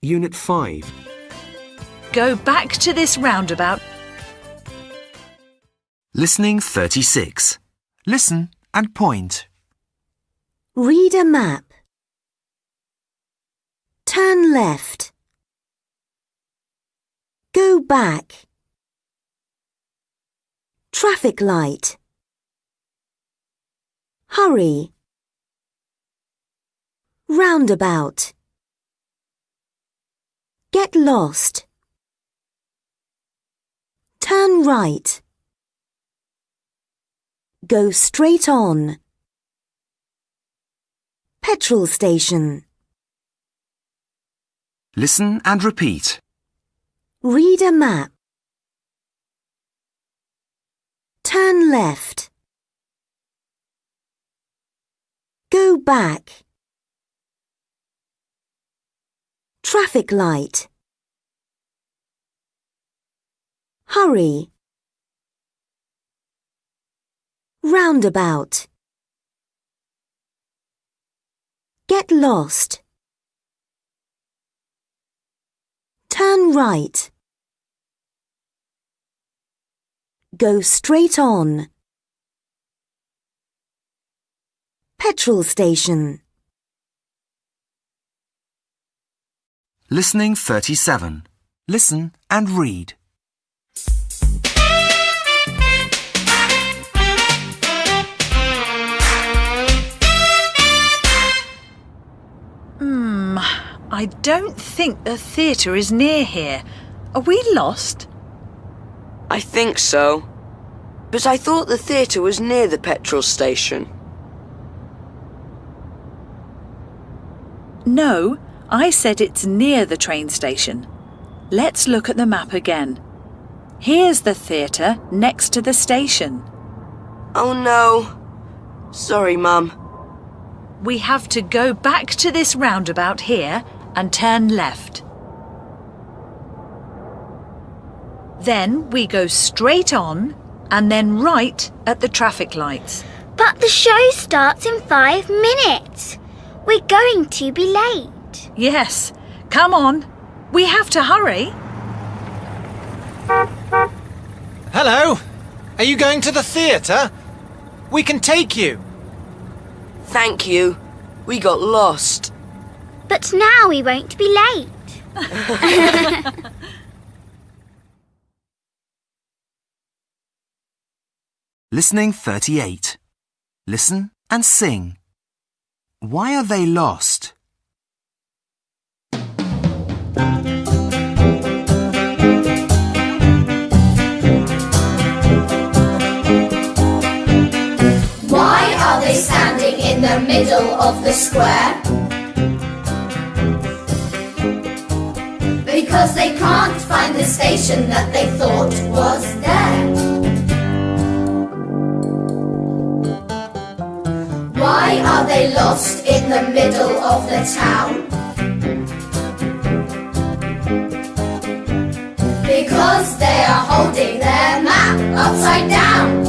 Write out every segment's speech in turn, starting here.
Unit 5. Go back to this roundabout. Listening 36. Listen and point. Read a map. Turn left. Go back. Traffic light. Hurry. Roundabout. Get lost. Turn right. Go straight on. Petrol station. Listen and repeat. Read a map. Turn left. Go back. Traffic light. Hurry. Roundabout. Get lost. Turn right. Go straight on. Petrol station. Listening 37. Listen and read. Hmm, I don't think the theatre is near here. Are we lost? I think so. But I thought the theatre was near the petrol station. No, I said it's near the train station. Let's look at the map again. Here's the theatre next to the station. Oh no. Sorry, Mum. We have to go back to this roundabout here and turn left. Then we go straight on and then right at the traffic lights. But the show starts in five minutes. We're going to be late. Yes, come on. We have to hurry. Hello? Are you going to the theatre? We can take you. Thank you. We got lost. But now we won't be late. Listening 38. Listen and sing. Why are they lost? Why are they standing in the middle of the square? Because they can't find the station that they thought was there. Why are they lost in the middle of the town? Because they are holding their map upside down.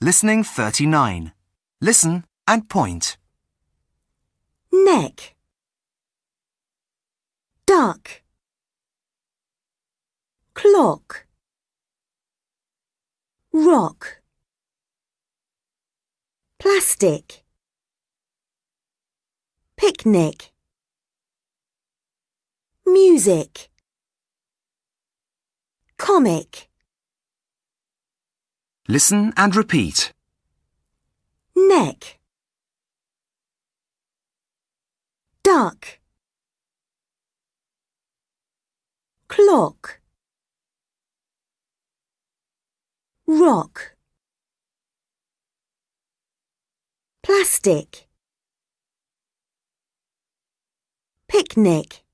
Listening 39. Listen and point. Neck. Duck. Clock. Rock. Plastic. Picnic. Music. Comic. Listen and repeat. Neck. Duck. Clock. Rock. Plastic. Picnic.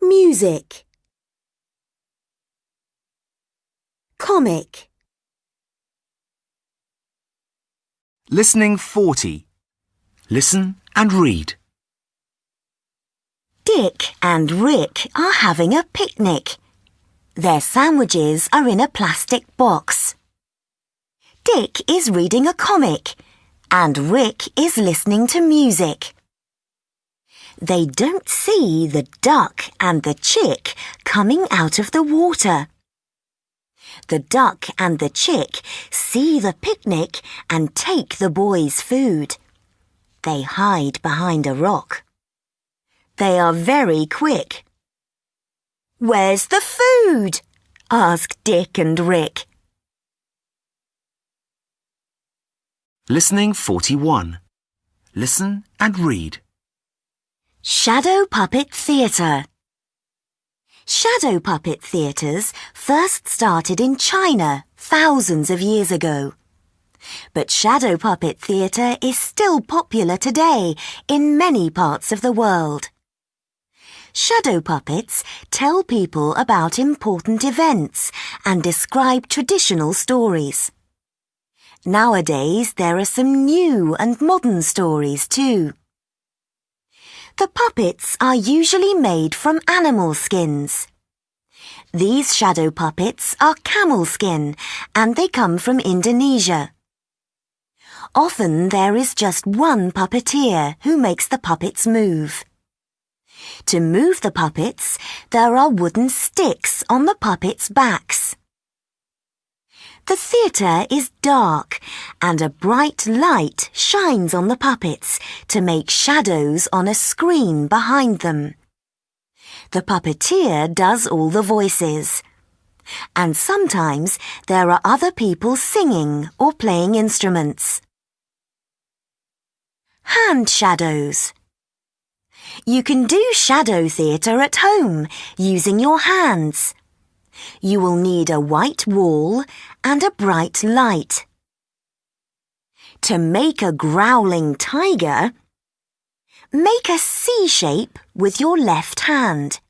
Music. Comic. Listening 40. Listen and read. Dick and Rick are having a picnic. Their sandwiches are in a plastic box. Dick is reading a comic and Rick is listening to music. They don't see the duck and the chick coming out of the water. The duck and the chick see the picnic and take the boys' food. They hide behind a rock. They are very quick. Where's the food? asked Dick and Rick. Listening 41. Listen and read. Shadow Puppet Theatre Shadow puppet theatres first started in China thousands of years ago. But shadow puppet theatre is still popular today in many parts of the world. Shadow puppets tell people about important events and describe traditional stories. Nowadays, there are some new and modern stories too. The puppets are usually made from animal skins. These shadow puppets are camel skin and they come from Indonesia. Often there is just one puppeteer who makes the puppets move. To move the puppets, there are wooden sticks on the puppets' backs. The theatre is dark and a bright light shines on the puppets to make shadows on a screen behind them. The puppeteer does all the voices. And sometimes there are other people singing or playing instruments. Hand shadows. You can do shadow theatre at home using your hands. You will need a white wall and a bright light. To make a growling tiger, make a C shape with your left hand.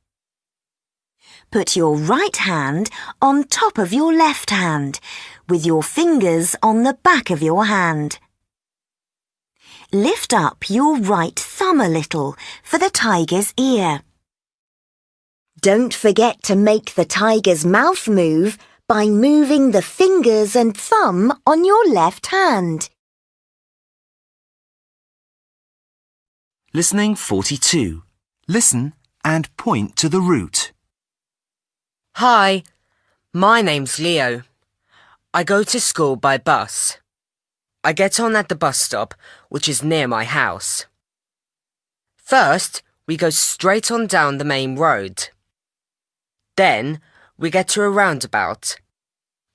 Put your right hand on top of your left hand, with your fingers on the back of your hand. Lift up your right thumb a little for the tiger's ear. Don't forget to make the tiger's mouth move by moving the fingers and thumb on your left hand. Listening 42. Listen and point to the route. Hi, my name's Leo. I go to school by bus. I get on at the bus stop, which is near my house. First, we go straight on down the main road. Then, we get to a roundabout.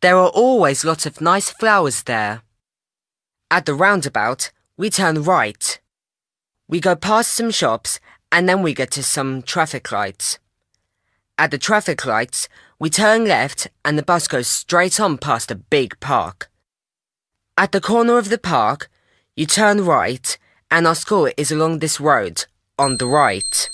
There are always lots of nice flowers there. At the roundabout, we turn right. We go past some shops and then we get to some traffic lights. At the traffic lights, we turn left and the bus goes straight on past a big park. At the corner of the park, you turn right and our school is along this road, on the right.